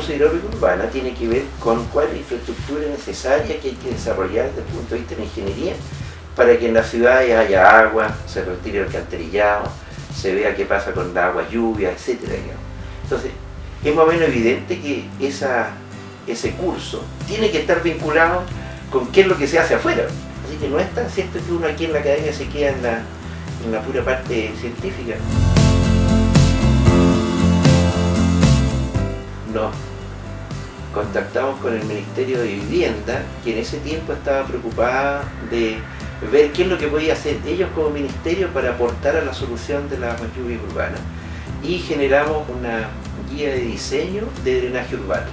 curso de hidráulica urbana tiene que ver con cuál es la infraestructura necesaria que hay que desarrollar desde el punto de vista de la ingeniería para que en las ciudades haya agua, se retire el alcantarillado, se vea qué pasa con la agua, lluvia, etc. Entonces, es más o menos evidente que ese curso tiene que estar vinculado con qué es lo que se hace afuera. Así que no es tan cierto que uno aquí en la academia se queda en la, en la pura parte científica. Nos contactamos con el Ministerio de Vivienda, que en ese tiempo estaba preocupada de ver qué es lo que podía hacer ellos como ministerio para aportar a la solución de la lluvia urbana y generamos una guía de diseño de drenaje urbano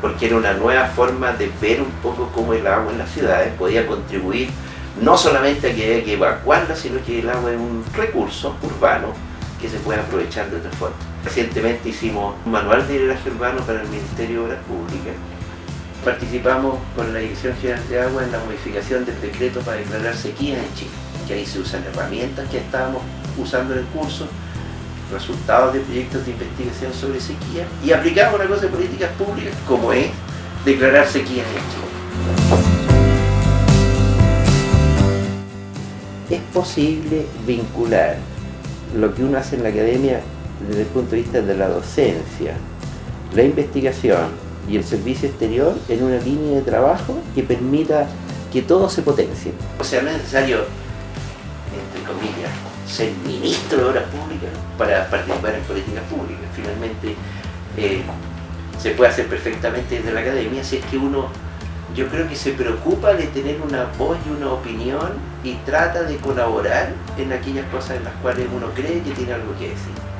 porque era una nueva forma de ver un poco cómo el agua en las ciudades podía contribuir no solamente a que haya que evacuarla, sino que el agua es un recurso urbano se puede aprovechar de otra forma. Recientemente hicimos un manual de drenaje urbano para el Ministerio de Obras Públicas participamos con la Dirección General de Agua en la modificación del decreto para declarar sequía en Chile, que ahí se usan herramientas que estábamos usando en el curso, resultados de proyectos de investigación sobre sequía y aplicamos una cosa de políticas públicas como es declarar sequía en Chile. Es posible vincular lo que uno hace en la academia desde el punto de vista de la docencia, la investigación, y el servicio exterior en una línea de trabajo que permita que todo se potencie. O sea, no es necesario, entre comillas, ser ministro de Obras Públicas para participar en políticas públicas. Finalmente, eh, se puede hacer perfectamente desde la academia si es que uno, yo creo que se preocupa de tener una voz y una opinión y trata de colaborar en aquellas cosas en las cuales uno cree que tiene algo que decir.